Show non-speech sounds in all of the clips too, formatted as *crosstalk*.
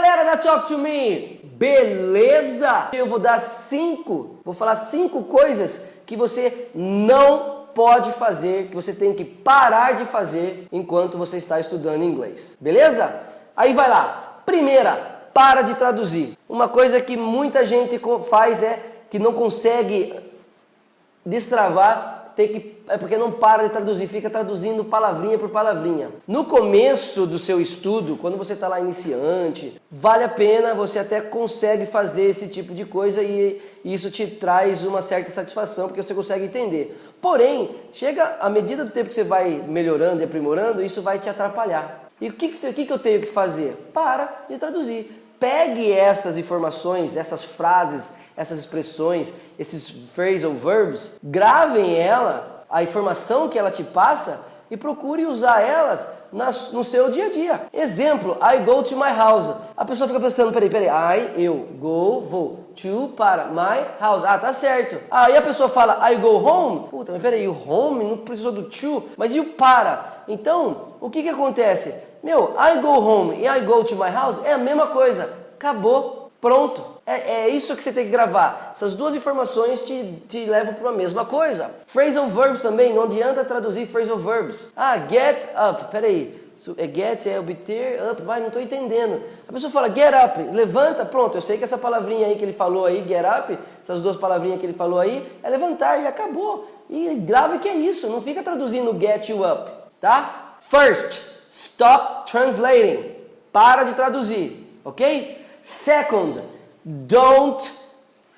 galera da Talk to Me? Beleza? Eu vou dar cinco, vou falar cinco coisas que você não pode fazer, que você tem que parar de fazer enquanto você está estudando inglês. Beleza? Aí vai lá. Primeira, para de traduzir. Uma coisa que muita gente faz é que não consegue destravar que, é porque não para de traduzir, fica traduzindo palavrinha por palavrinha. No começo do seu estudo, quando você está lá iniciante, vale a pena, você até consegue fazer esse tipo de coisa e isso te traz uma certa satisfação, porque você consegue entender. Porém, chega à medida do tempo que você vai melhorando e aprimorando, isso vai te atrapalhar. E o que, que, que eu tenho que fazer? Para de traduzir. Pegue essas informações, essas frases, essas expressões, esses phrasal verbs, gravem ela, a informação que ela te passa e procure usar elas no seu dia a dia. Exemplo, I go to my house. A pessoa fica pensando, peraí, peraí, I, eu, go, vou, to, para, my house. Ah, tá certo. Aí a pessoa fala, I go home. Puta, mas peraí, o home não precisou do to, mas e o para? Então, o que que acontece? Meu, I go home e I go to my house é a mesma coisa. Acabou, pronto. É, é, isso que você tem que gravar. Essas duas informações te, te levam para a mesma coisa. Phrasal verbs também, não adianta traduzir phrasal verbs. Ah, get up, peraí. É get, é obter, up, vai, não estou entendendo. A pessoa fala get up, levanta, pronto. Eu sei que essa palavrinha aí que ele falou aí, get up, essas duas palavrinhas que ele falou aí, é levantar e acabou. E grave que é isso, não fica traduzindo get you up, tá? First, stop translating. Para de traduzir, ok? Second, don't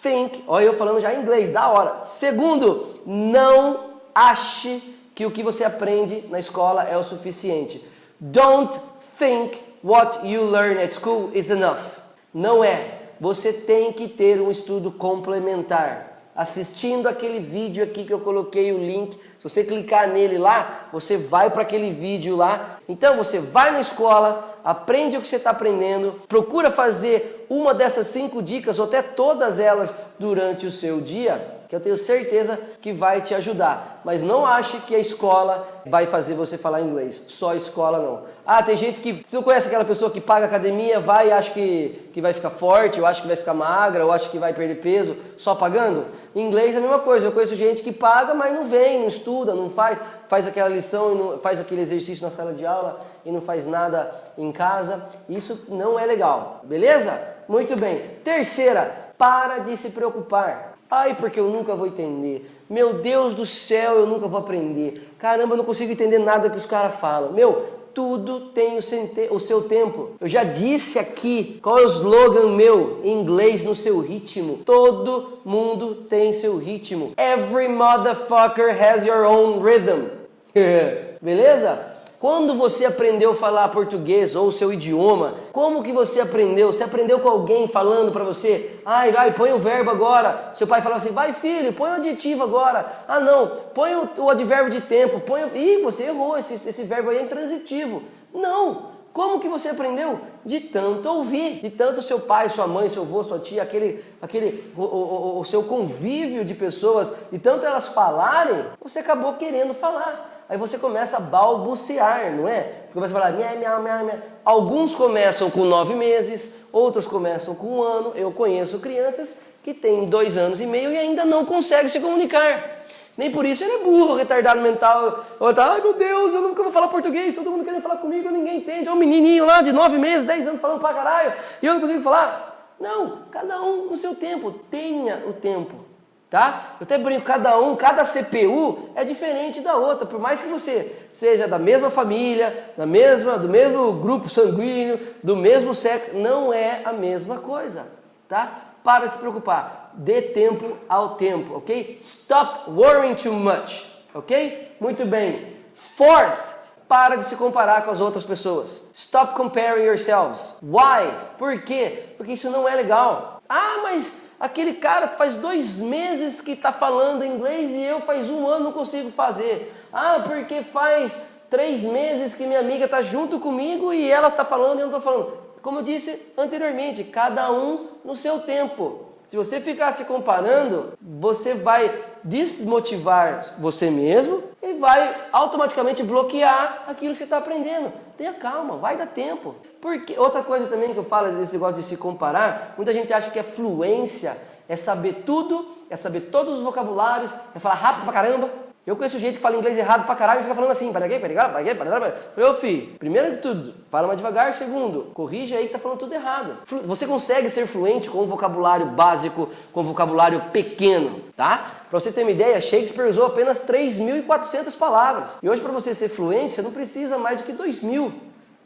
think. Olha eu falando já em inglês, da hora. Segundo, não ache que o que você aprende na escola é o suficiente. Don't think what you learn at school is enough. Não é. Você tem que ter um estudo complementar assistindo aquele vídeo aqui que eu coloquei o link. Se você clicar nele lá, você vai para aquele vídeo lá. Então você vai na escola, aprende o que você está aprendendo, procura fazer uma dessas cinco dicas ou até todas elas durante o seu dia que eu tenho certeza que vai te ajudar. Mas não ache que a escola vai fazer você falar inglês. Só escola não. Ah, tem gente que... Você não conhece aquela pessoa que paga academia, vai e acha que, que vai ficar forte, ou acha que vai ficar magra, ou acha que vai perder peso só pagando? Em inglês é a mesma coisa. Eu conheço gente que paga, mas não vem, não estuda, não faz, faz aquela lição, não, faz aquele exercício na sala de aula e não faz nada em casa. Isso não é legal. Beleza? Muito bem. Terceira, para de se preocupar. Ai, porque eu nunca vou entender. Meu Deus do céu, eu nunca vou aprender. Caramba, eu não consigo entender nada que os caras falam. Meu, tudo tem o seu tempo. Eu já disse aqui qual é o slogan meu em inglês no seu ritmo. Todo mundo tem seu ritmo. Every motherfucker has your own rhythm. *laughs* Beleza? Quando você aprendeu a falar português ou o seu idioma, como que você aprendeu? Você aprendeu com alguém falando para você, ai, vai, põe o verbo agora. Seu pai falava assim, vai filho, põe o adjetivo agora. Ah não, põe o, o advérbio de tempo, põe o... Ih, você errou, esse, esse verbo aí é intransitivo. Não, como que você aprendeu? De tanto ouvir, de tanto seu pai, sua mãe, seu avô, sua tia, aquele, aquele, o, o, o seu convívio de pessoas, de tanto elas falarem, você acabou querendo falar. Aí você começa a balbuciar, não é? Começa a falar miau, miau, miau, miau. Alguns começam com nove meses, outros começam com um ano. Eu conheço crianças que têm dois anos e meio e ainda não conseguem se comunicar. Nem por isso ele é burro, retardado mental. Ou tá, ai meu Deus, eu nunca vou falar português, todo mundo querendo falar comigo, ninguém entende. Olha um menininho lá de nove meses, dez anos falando pra caralho, e eu não consigo falar. Não, cada um no seu tempo, tenha o tempo tá? Eu até brinco, cada um, cada CPU é diferente da outra, por mais que você seja da mesma família, da mesma, do mesmo grupo sanguíneo, do mesmo sexo, não é a mesma coisa, tá? Para de se preocupar, dê tempo ao tempo, ok? Stop worrying too much, ok? Muito bem. Fourth, para de se comparar com as outras pessoas. Stop comparing yourselves. Why? Por quê? Porque isso não é legal. Ah, mas aquele cara faz dois meses que está falando inglês e eu faz um ano não consigo fazer. Ah, porque faz três meses que minha amiga está junto comigo e ela está falando e eu não estou falando. Como eu disse anteriormente, cada um no seu tempo. Se você ficar se comparando, você vai desmotivar você mesmo e vai automaticamente bloquear aquilo que você está aprendendo. Tenha calma, vai dar tempo. Porque outra coisa também que eu falo desse negócio de se comparar, muita gente acha que é fluência, é saber tudo, é saber todos os vocabulários, é falar rápido pra caramba. Eu conheço gente que fala inglês errado pra caralho e fica falando assim, para quê, para quê, para quê, para quê, Meu filho, primeiro de tudo, fala mais devagar. Segundo, corrige aí que tá falando tudo errado. Você consegue ser fluente com um vocabulário básico, com um vocabulário pequeno, tá? Pra você ter uma ideia, Shakespeare usou apenas 3.400 palavras. E hoje para você ser fluente, você não precisa mais do que 2.000,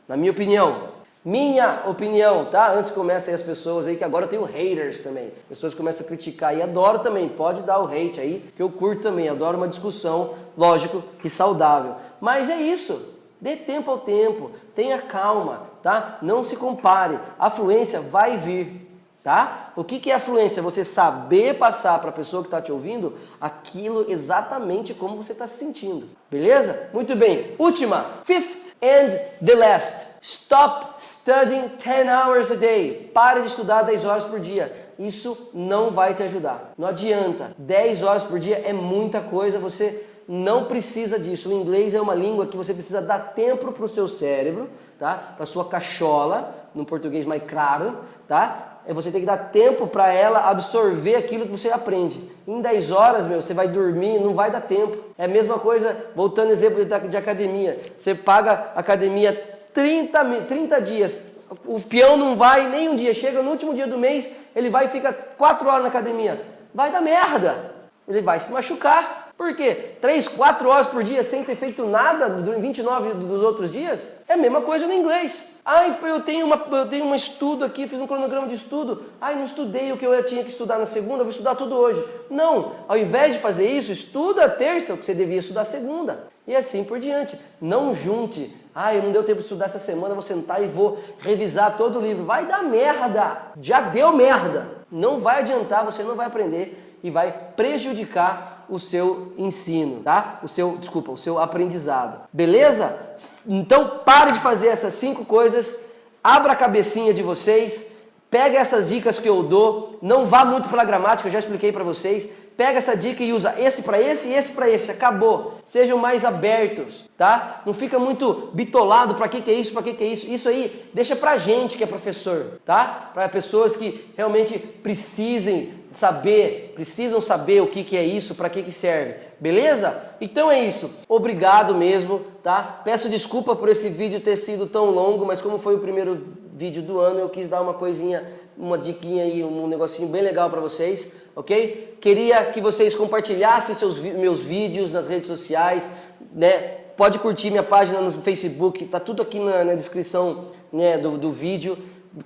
na minha opinião. Minha opinião, tá? Antes que comecem as pessoas aí, que agora eu tenho haters também. Pessoas começam a criticar e adoro também, pode dar o hate aí, que eu curto também, adoro uma discussão, lógico, que saudável. Mas é isso, dê tempo ao tempo, tenha calma, tá? Não se compare, a fluência vai vir, tá? O que, que é a fluência? Você saber passar para a pessoa que está te ouvindo aquilo exatamente como você está se sentindo, beleza? Muito bem, última, fifth and the last. Stop studying 10 hours a day. Pare de estudar 10 horas por dia. Isso não vai te ajudar. Não adianta. 10 horas por dia é muita coisa. Você não precisa disso. O inglês é uma língua que você precisa dar tempo para o seu cérebro, tá? Para sua cachola, no português mais claro, tá? É você tem que dar tempo para ela absorver aquilo que você aprende. Em 10 horas, meu, você vai dormir, não vai dar tempo. É a mesma coisa, voltando ao exemplo de, de academia. Você paga academia 30, 30 dias. O peão não vai nem um dia. Chega no último dia do mês, ele vai e fica 4 horas na academia. Vai dar merda. Ele vai se machucar. Por quê? 3, 4 horas por dia sem ter feito nada durante 29 dos outros dias? É a mesma coisa no inglês. Ai, eu tenho, uma, eu tenho um estudo aqui, fiz um cronograma de estudo. Ai, não estudei o que eu tinha que estudar na segunda, vou estudar tudo hoje. Não, ao invés de fazer isso, estuda a terça, o que você devia estudar segunda. E assim por diante. Não junte ah, eu não deu tempo de estudar essa semana, vou sentar e vou revisar todo o livro. Vai dar merda! Já deu merda! Não vai adiantar, você não vai aprender e vai prejudicar o seu ensino, tá? O seu, desculpa, o seu aprendizado. Beleza? Então pare de fazer essas cinco coisas, abra a cabecinha de vocês, pega essas dicas que eu dou, não vá muito pela gramática, eu já expliquei para vocês, pega essa dica e usa esse para esse e esse para esse, acabou. Sejam mais abertos, tá? Não fica muito bitolado para que, que é isso, para que, que é isso. Isso aí deixa pra gente que é professor, tá? Para pessoas que realmente precisem saber, precisam saber o que, que é isso, para que, que serve, beleza? Então é isso, obrigado mesmo, tá? Peço desculpa por esse vídeo ter sido tão longo, mas como foi o primeiro vídeo do ano, eu quis dar uma coisinha, uma diquinha aí, um negocinho bem legal para vocês, ok? Queria que vocês compartilhassem seus meus vídeos nas redes sociais, né? Pode curtir minha página no Facebook, tá tudo aqui na, na descrição né, do, do vídeo.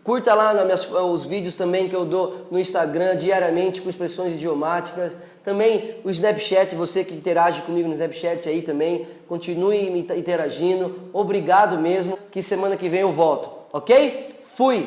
Curta lá minhas, os vídeos também que eu dou no Instagram diariamente com expressões idiomáticas. Também o Snapchat, você que interage comigo no Snapchat aí também, continue interagindo. Obrigado mesmo, que semana que vem eu volto, ok? Fui!